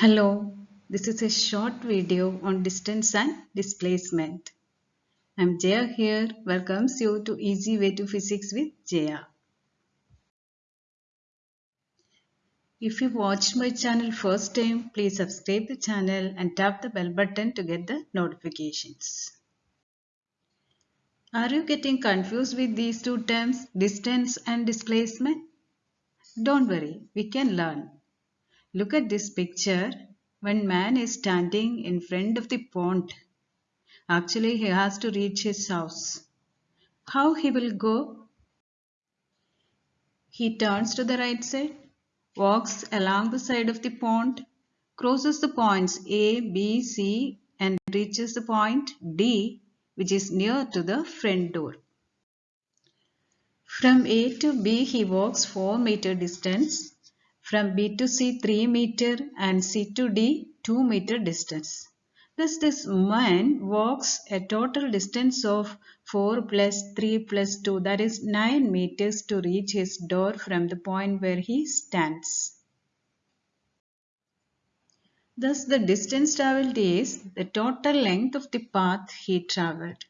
Hello, this is a short video on distance and displacement. I'm Jaya here, welcomes you to Easy Way to Physics with Jaya. If you watched my channel first time, please subscribe the channel and tap the bell button to get the notifications. Are you getting confused with these two terms, distance and displacement? Don't worry, we can learn. Look at this picture. When man is standing in front of the pond, actually he has to reach his house. How he will go? He turns to the right side, walks along the side of the pond, crosses the points A, B, C and reaches the point D which is near to the front door. From A to B he walks 4 meter distance from B to C 3 meter and C to D 2 meter distance. Thus this man walks a total distance of 4 plus 3 plus 2 that is 9 meters to reach his door from the point where he stands. Thus the distance travelled is the total length of the path he travelled.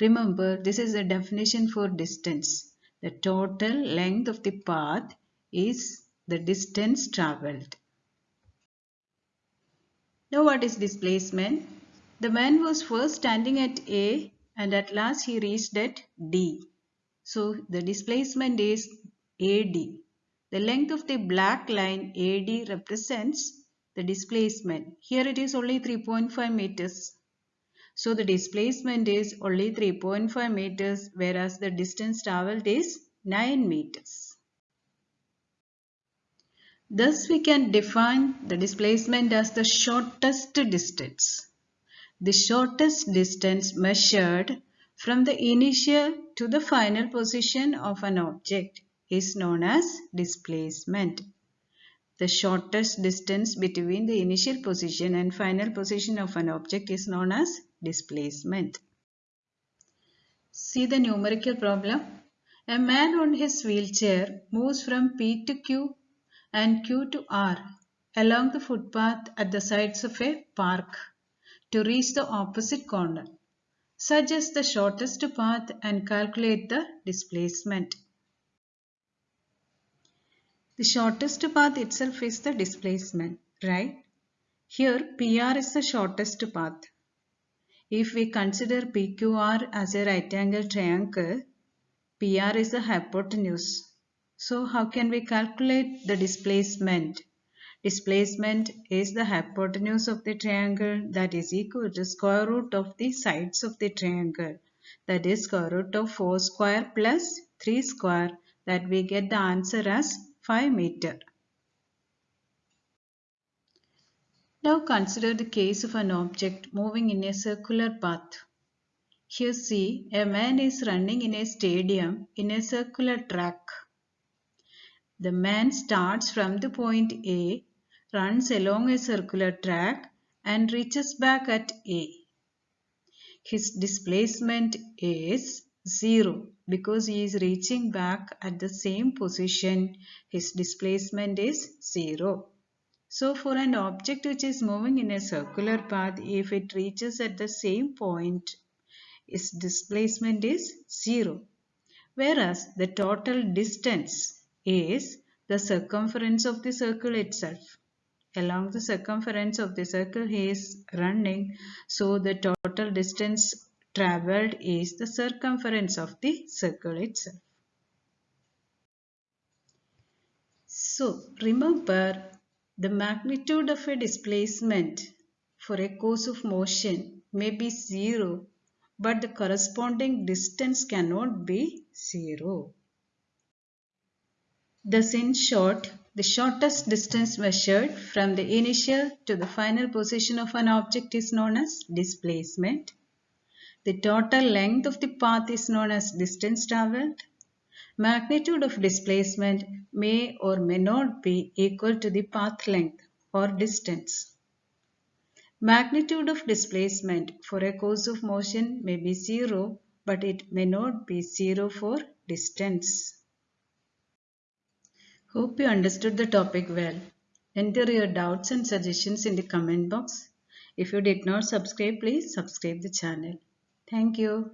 Remember this is the definition for distance. The total length of the path is the distance travelled. Now what is displacement? The man was first standing at A and at last he reached at D. So the displacement is AD. The length of the black line AD represents the displacement. Here it is only 3.5 meters. So the displacement is only 3.5 meters whereas the distance travelled is 9 meters. Thus we can define the displacement as the shortest distance. The shortest distance measured from the initial to the final position of an object is known as displacement. The shortest distance between the initial position and final position of an object is known as displacement. See the numerical problem. A man on his wheelchair moves from P to Q and Q to R along the footpath at the sides of a park to reach the opposite corner. Suggest the shortest path and calculate the displacement. The shortest path itself is the displacement, right? Here PR is the shortest path. If we consider PQR as a right angle triangle, PR is the hypotenuse so how can we calculate the displacement? Displacement is the hypotenuse of the triangle that is equal to square root of the sides of the triangle. That is square root of 4 square plus 3 square that we get the answer as 5 meter. Now consider the case of an object moving in a circular path. Here see a man is running in a stadium in a circular track. The man starts from the point A, runs along a circular track and reaches back at A. His displacement is 0 because he is reaching back at the same position. His displacement is 0. So for an object which is moving in a circular path, if it reaches at the same point, its displacement is 0. Whereas the total distance is the circumference of the circle itself. Along the circumference of the circle he is running. So the total distance travelled is the circumference of the circle itself. So remember the magnitude of a displacement for a course of motion may be 0 but the corresponding distance cannot be 0. Thus in short, the shortest distance measured from the initial to the final position of an object is known as displacement. The total length of the path is known as distance travelled. Magnitude of displacement may or may not be equal to the path length or distance. Magnitude of displacement for a course of motion may be 0 but it may not be 0 for distance. Hope you understood the topic well. Enter your doubts and suggestions in the comment box. If you did not subscribe, please subscribe the channel. Thank you.